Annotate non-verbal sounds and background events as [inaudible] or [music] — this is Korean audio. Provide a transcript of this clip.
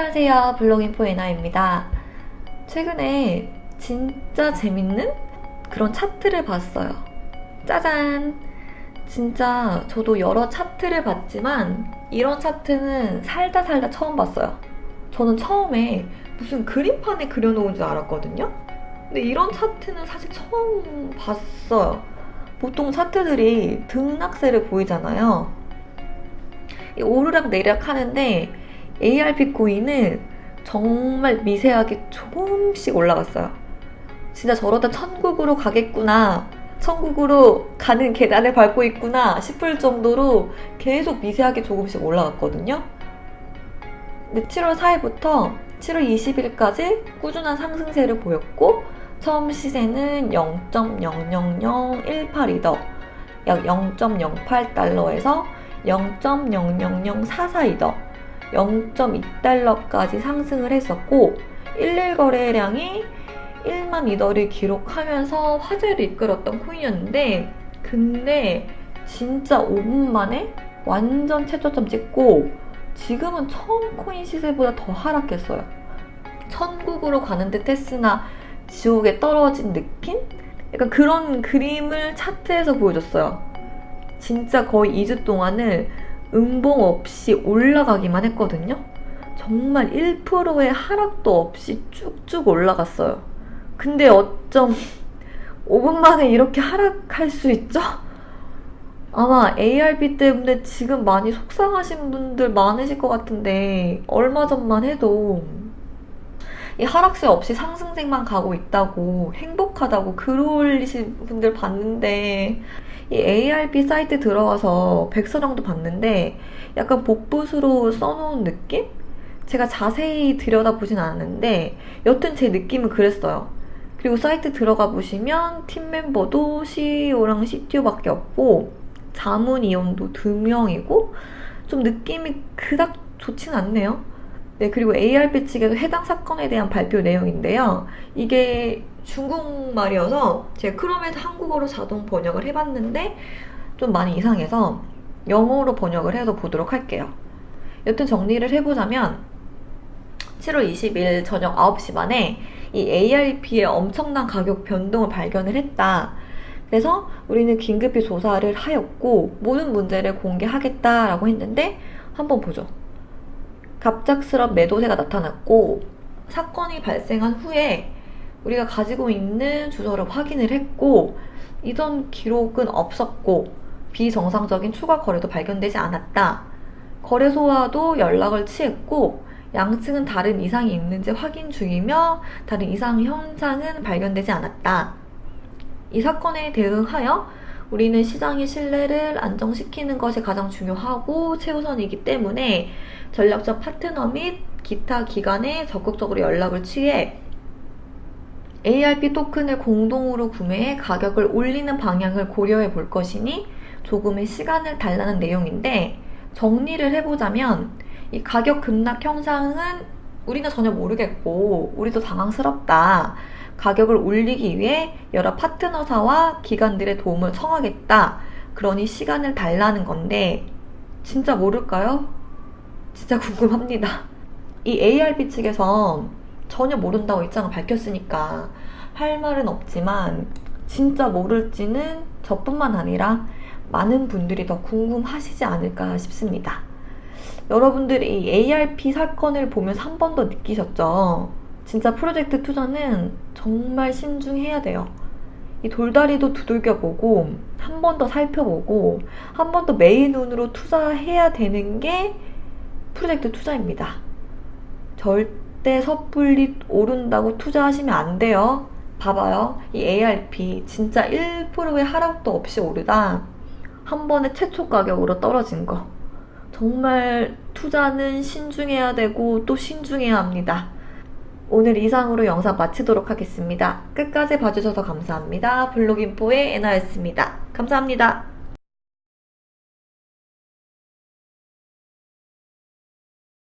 안녕하세요. 블로깅포 에나입니다. 최근에 진짜 재밌는 그런 차트를 봤어요. 짜잔! 진짜 저도 여러 차트를 봤지만 이런 차트는 살다 살다 처음 봤어요. 저는 처음에 무슨 그림판에 그려놓은 줄 알았거든요. 근데 이런 차트는 사실 처음 봤어요. 보통 차트들이 등락세를 보이잖아요. 오르락 내리락 하는데 ARP 코인은 정말 미세하게 조금씩 올라갔어요. 진짜 저러다 천국으로 가겠구나. 천국으로 가는 계단을 밟고 있구나 싶을 정도로 계속 미세하게 조금씩 올라갔거든요. 근데 7월 4일부터 7월 20일까지 꾸준한 상승세를 보였고 처음 시세는 0.000182더 약 0.08달러에서 0.00044이더 0.2달러까지 상승을 했었고 11 거래량이 1만 이더를 기록하면서 화제를 이끌었던 코인이었는데 근데 진짜 5분 만에 완전 최저점 찍고 지금은 처음 코인 시세보다 더 하락했어요. 천국으로 가는 듯 했으나 지옥에 떨어진 느낌? 약간 그런 그림을 차트에서 보여줬어요. 진짜 거의 2주 동안을 음봉 없이 올라가기만 했거든요. 정말 1%의 하락도 없이 쭉쭉 올라갔어요. 근데 어쩜 5분 만에 이렇게 하락할 수 있죠? 아마 ARB 때문에 지금 많이 속상하신 분들 많으실 것 같은데 얼마 전만 해도 이 하락세 없이 상승세만 가고 있다고 행복하다고 글 올리신 분들 봤는데 이 ARB 사이트 들어가서 백서랑도 봤는데 약간 복붙으로 써놓은 느낌? 제가 자세히 들여다보진 않았는데 여튼 제 느낌은 그랬어요. 그리고 사이트 들어가 보시면 팀 멤버도 CEO랑 CTO밖에 없고 자문위원도 두 명이고 좀 느낌이 그닥 좋진 않네요. 네, 그리고 ARP 측에도 해당 사건에 대한 발표 내용인데요. 이게 중국말이어서 제가 크롬에서 한국어로 자동 번역을 해봤는데 좀 많이 이상해서 영어로 번역을 해서 보도록 할게요. 여튼 정리를 해보자면 7월 20일 저녁 9시 반에 이 ARP의 엄청난 가격 변동을 발견을 했다. 그래서 우리는 긴급히 조사를 하였고 모든 문제를 공개하겠다라고 했는데 한번 보죠. 갑작스런 매도세가 나타났고 사건이 발생한 후에 우리가 가지고 있는 주소를 확인을 했고 이전 기록은 없었고 비정상적인 추가 거래도 발견되지 않았다. 거래소와도 연락을 취했고 양측은 다른 이상이 있는지 확인 중이며 다른 이상 현상은 발견되지 않았다. 이 사건에 대응하여 우리는 시장의 신뢰를 안정시키는 것이 가장 중요하고 최우선이기 때문에 전략적 파트너 및 기타 기관에 적극적으로 연락을 취해 ARP 토큰을 공동으로 구매해 가격을 올리는 방향을 고려해 볼 것이니 조금의 시간을 달라는 내용인데 정리를 해보자면 이 가격 급락 현상은 우리는 전혀 모르겠고 우리도 당황스럽다. 가격을 올리기 위해 여러 파트너사와 기관들의 도움을 청하겠다. 그러니 시간을 달라는 건데 진짜 모를까요? 진짜 [laughs] 궁금합니다. 이 ARP 측에서 전혀 모른다고 입장을 밝혔으니까 할 말은 없지만 진짜 모를지는 저뿐만 아니라 많은 분들이 더 궁금하시지 않을까 싶습니다. 여러분들이 ARP 사건을 보면서 한 번 더 느끼셨죠? 진짜 프로젝트 투자는 정말 신중해야 돼요. 이 돌다리도 두들겨보고 한 번 더 살펴보고 한 번 더 메인 눈으로 투자해야 되는 게 프로젝트 투자입니다. 절대 섣불리 오른다고 투자하시면 안 돼요. 봐봐요. 이 ARP 진짜 1%의 하락도 없이 오르다 한 번에 최초 가격으로 떨어진 거. 정말 투자는 신중해야 되고 또 신중해야 합니다. 오늘 이상으로 영상 마치도록 하겠습니다. 끝까지 봐주셔서 감사합니다. 블로깅포의 에나였습니다. 감사합니다.